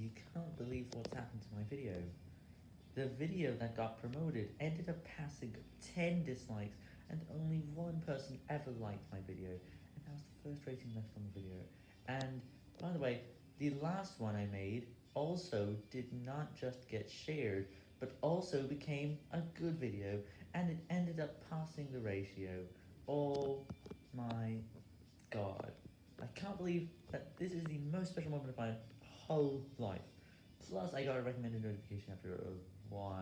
You can't believe what's happened to my video. The video that got promoted ended up passing 10 dislikes and only one person ever liked my video, and that was the first rating left on the video. And, by the way, the last one I made also did not just get shared, but also became a good video, and it ended up passing the ratio. Oh my god. I can't believe that this is the most special moment of my whole life. Plus, I got a recommended notification after a while.